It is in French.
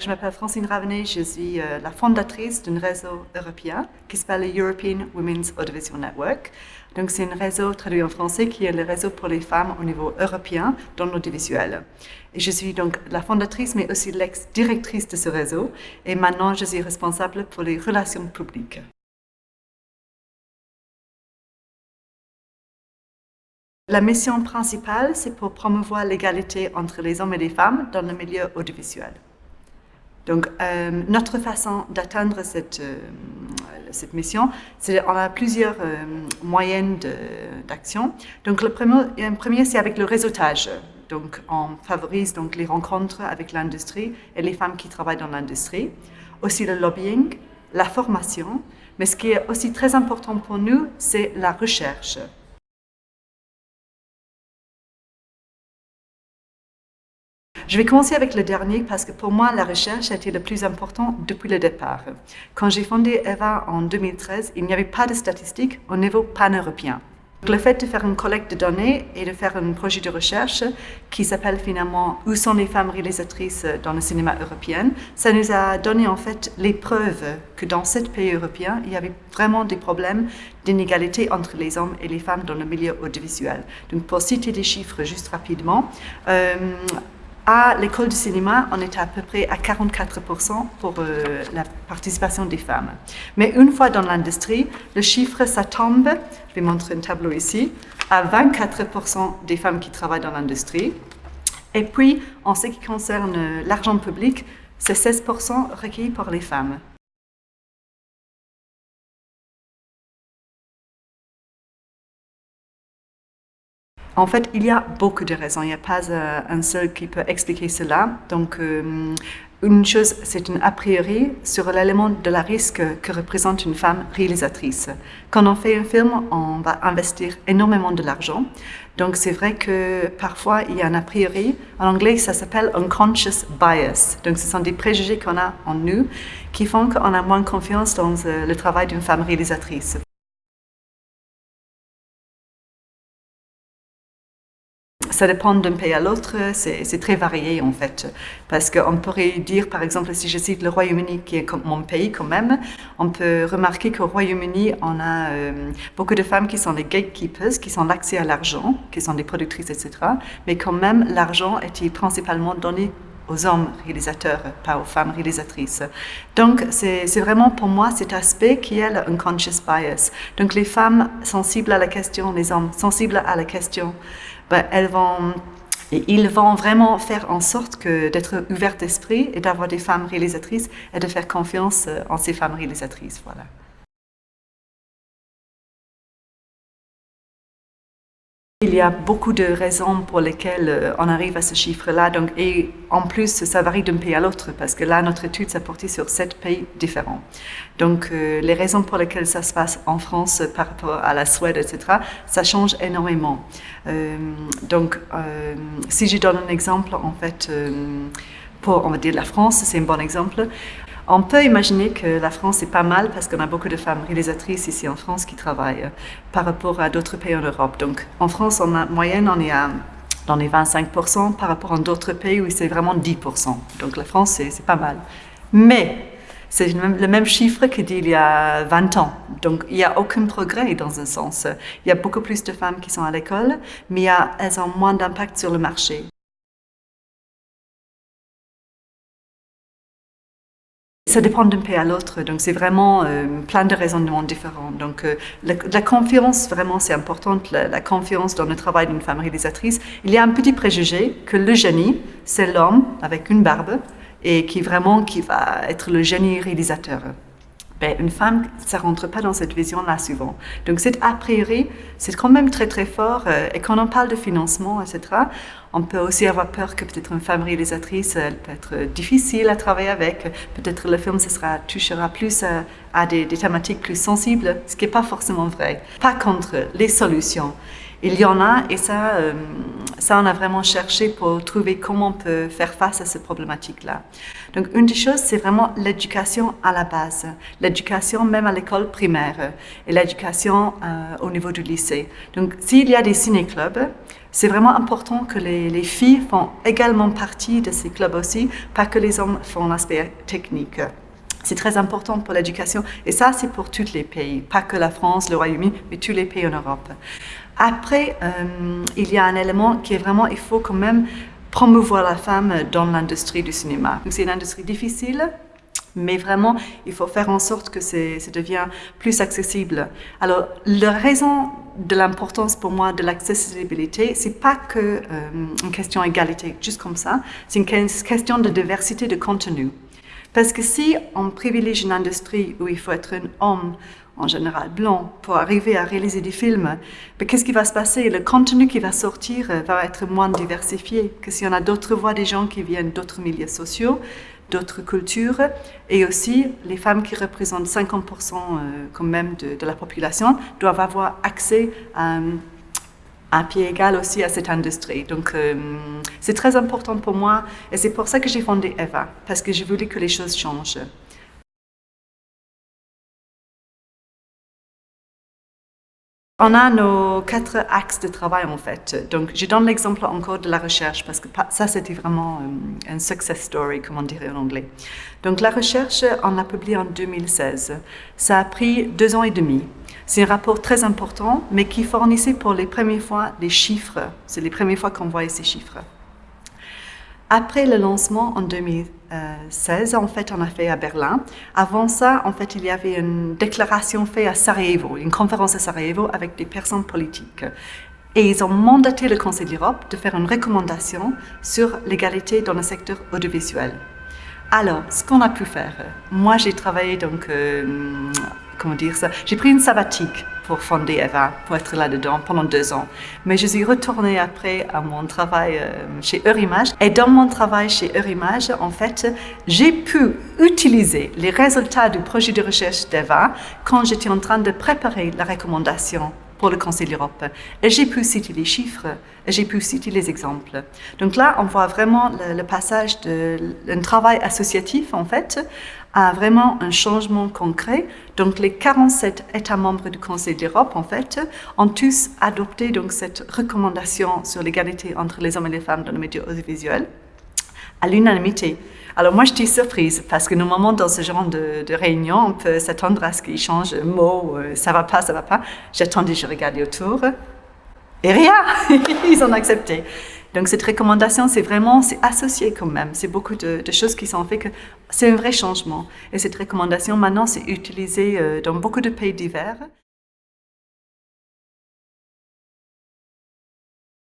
Je m'appelle Francine Ravenet, je suis euh, la fondatrice d'un réseau européen qui s'appelle European Women's Audiovisual Network. Donc c'est un réseau traduit en français qui est le réseau pour les femmes au niveau européen dans l'audiovisuel. Et je suis donc la fondatrice mais aussi l'ex-directrice de ce réseau et maintenant je suis responsable pour les relations publiques. La mission principale, c'est pour promouvoir l'égalité entre les hommes et les femmes dans le milieu audiovisuel. Donc, euh, notre façon d'atteindre cette, euh, cette mission, c'est on a plusieurs euh, moyens d'action. Donc, le premier, premier c'est avec le réseautage. Donc, on favorise donc les rencontres avec l'industrie et les femmes qui travaillent dans l'industrie. Aussi le lobbying, la formation, mais ce qui est aussi très important pour nous, c'est la recherche. Je vais commencer avec le dernier parce que pour moi, la recherche a été le plus important depuis le départ. Quand j'ai fondé EVA en 2013, il n'y avait pas de statistiques au niveau pan-européen. Le fait de faire une collecte de données et de faire un projet de recherche qui s'appelle finalement « Où sont les femmes réalisatrices dans le cinéma européen ?», ça nous a donné en fait les preuves que dans sept pays européens, il y avait vraiment des problèmes d'inégalité entre les hommes et les femmes dans le milieu audiovisuel. Donc pour citer des chiffres juste rapidement, euh, à l'école du cinéma, on était à peu près à 44% pour euh, la participation des femmes. Mais une fois dans l'industrie, le chiffre, ça tombe, je vais montrer un tableau ici, à 24% des femmes qui travaillent dans l'industrie. Et puis, en ce qui concerne l'argent public, c'est 16% recueilli par les femmes. En fait, il y a beaucoup de raisons. Il n'y a pas euh, un seul qui peut expliquer cela. Donc, euh, une chose, c'est un a priori sur l'élément de la risque que représente une femme réalisatrice. Quand on fait un film, on va investir énormément de l'argent. Donc c'est vrai que parfois il y a un a priori, en anglais ça s'appelle unconscious bias. Donc ce sont des préjugés qu'on a en nous qui font qu'on a moins confiance dans euh, le travail d'une femme réalisatrice. Ça dépend d'un pays à l'autre, c'est très varié en fait. Parce qu'on pourrait dire, par exemple, si je cite le Royaume-Uni, qui est mon pays quand même, on peut remarquer qu'au Royaume-Uni, on a euh, beaucoup de femmes qui sont des gatekeepers, qui sont l'accès à l'argent, qui sont des productrices, etc. Mais quand même, l'argent était principalement donné aux hommes réalisateurs, pas aux femmes réalisatrices. Donc, c'est vraiment pour moi cet aspect qui est le unconscious bias. Donc, les femmes sensibles à la question, les hommes sensibles à la question, ben, ils vont vraiment faire en sorte d'être ouverts d'esprit et d'avoir des femmes réalisatrices et de faire confiance euh, en ces femmes réalisatrices. Voilà. Il y a beaucoup de raisons pour lesquelles euh, on arrive à ce chiffre-là. Donc, et en plus, ça varie d'un pays à l'autre parce que là, notre étude s'est portée sur sept pays différents. Donc, euh, les raisons pour lesquelles ça se passe en France par rapport à la Suède, etc., ça change énormément. Euh, donc, si je donne un exemple, en fait, pour, on va dire, la France, c'est un bon exemple. On peut imaginer que la France est pas mal parce qu'on a beaucoup de femmes réalisatrices ici en France qui travaillent par rapport à d'autres pays en Europe. Donc en France, en moyenne, on est à dans les 25% par rapport à d'autres pays où c'est vraiment 10%. Donc la France, c'est pas mal. Mais c'est le même chiffre que d'il y a 20 ans. Donc, il n'y a aucun progrès dans un sens. Il y a beaucoup plus de femmes qui sont à l'école, mais elles ont moins d'impact sur le marché. Ça dépend d'un pays à l'autre, donc c'est vraiment euh, plein de raisonnements différents. Donc euh, la, confiance, vraiment, c'est important, la, confiance dans le travail d'une femme réalisatrice. Il y a un petit préjugé que le génie, c'est l'homme avec une barbe et qui vraiment qui va être le génie réalisateur. Ben, une femme, ça rentre pas dans cette vision-là souvent. Donc, c'est a priori, c'est quand même très très fort. Euh, et quand on parle de financement, etc., on peut aussi avoir peur que peut-être une femme réalisatrice, elle peut être difficile à travailler avec. Peut-être le film, ce sera, touchera plus à, à des, des, thématiques plus sensibles, ce qui n'est pas forcément vrai. Pas contre les solutions. Il y en a et ça, euh, ça on a vraiment cherché pour trouver comment on peut faire face à ces problématiques-là. Donc une des choses, c'est vraiment l'éducation à la base, l'éducation même à l'école primaire et l'éducation euh, au niveau du lycée. Donc s'il y a des ciné-clubs, C'est vraiment important que les, filles font également partie de ces clubs aussi, pas que les hommes font l'aspect technique. C'est très important pour l'éducation et ça c'est pour tous les pays, pas que la France, le Royaume-Uni, mais tous les pays en Europe. Après, euh, il y a un élément qui est vraiment, il faut quand même promouvoir la femme dans l'industrie du cinéma. C'est une industrie difficile, mais vraiment, il faut faire en sorte que ça devient plus accessible. Alors, la raison de l'importance pour moi de l'accessibilité, c'est pas que euh, question d'égalité, juste comme ça, c'est une question de diversité de contenu. Parce que si on privilégie une industrie où il faut être un homme, en général blanc, pour arriver à réaliser des films, ben, qu'est-ce qui va se passer? Le contenu qui va sortir euh, va être moins diversifié que si on a d'autres voix des gens qui viennent d'autres milieux sociaux, d'autres cultures, et aussi les femmes qui représentent 50% euh, quand même de, la population doivent avoir accès à, un pied égal aussi à cette industrie. Donc, euh, c'est très important pour moi et c'est pour ça que j'ai fondé EVA, parce que je voulais que les choses changent. On a nos quatre axes de travail en fait. Donc, je donne l'exemple encore de la recherche parce que ça, c'était vraiment euh, un success story, comme on dirait en anglais. Donc, la recherche, on l'a publié en 2016. Ça a pris deux ans et demi. C'est un rapport très important, mais qui fournissait pour les premières fois des chiffres. C'est les premières fois qu'on voyait ces chiffres. Après le lancement en 2016, en fait, on a fait à Berlin. Avant ça, en fait, il y avait une déclaration faite à Sarajevo, une conférence à Sarajevo avec des personnes politiques. Et ils ont mandaté le Conseil de l'Europe de faire une recommandation sur l'égalité dans le secteur audiovisuel. Alors, ce qu'on a pu faire, moi j'ai travaillé donc, euh, comment dire ça, j'ai pris une sabbatique pour fonder Eva, pour être là-dedans pendant deux ans. Mais je suis retournée après à mon travail euh, chez Eurimage. Et dans mon travail chez Eurimage, en fait, j'ai pu utiliser les résultats du projet de recherche d'Eva quand j'étais en train de préparer la recommandation pour le Conseil de l'Europe. Et j'ai pu citer les chiffres, j'ai pu citer les exemples. Donc là, on voit vraiment le, passage d'un travail associatif, en fait, à vraiment un changement concret. Donc les 47 États membres du Conseil de l'Europe, en fait, ont tous adopté donc, cette recommandation sur l'égalité entre les hommes et les femmes dans le médias audiovisuel à l'unanimité. Alors moi, j'étais surprise parce que normalement, dans ce genre de, réunion, on peut s'attendre à ce qu'ils changent de mot, euh, ça va pas, ça va pas. J'attendais, je regardais autour et rien, ils ont accepté. Donc cette recommandation, c'est vraiment, c'est associé quand même. C'est beaucoup de, choses qui sont faites que c'est un vrai changement. Et cette recommandation, maintenant, c'est utilisé euh, dans beaucoup de pays divers.